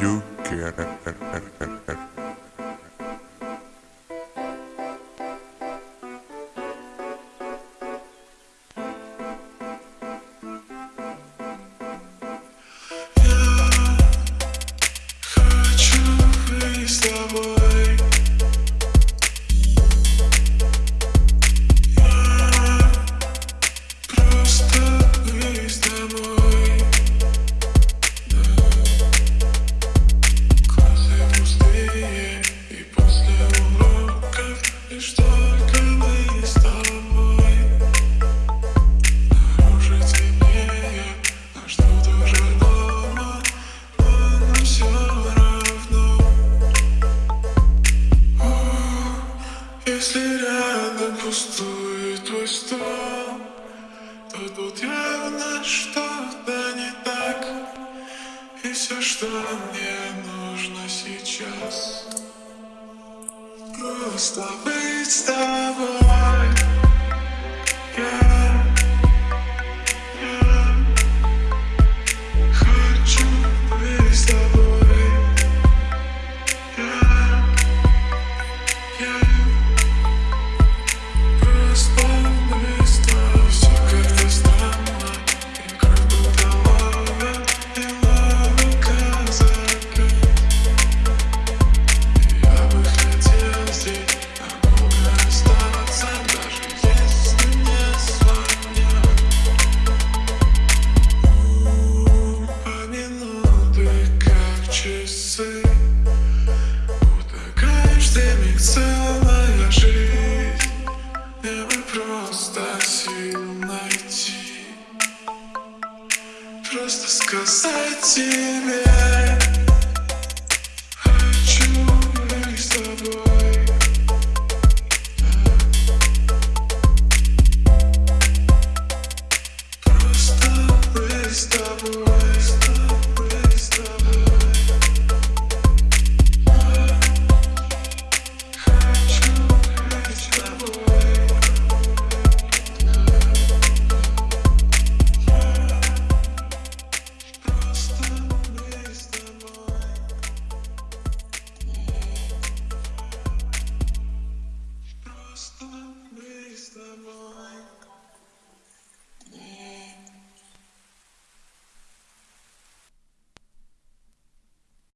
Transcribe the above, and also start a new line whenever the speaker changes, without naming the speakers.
you
can. Если рядом пустой твой стол, то тут явно что-то не так. И все, что мне нужно сейчас, просто быть с тобой. просто сил найти. Просто сказать тебе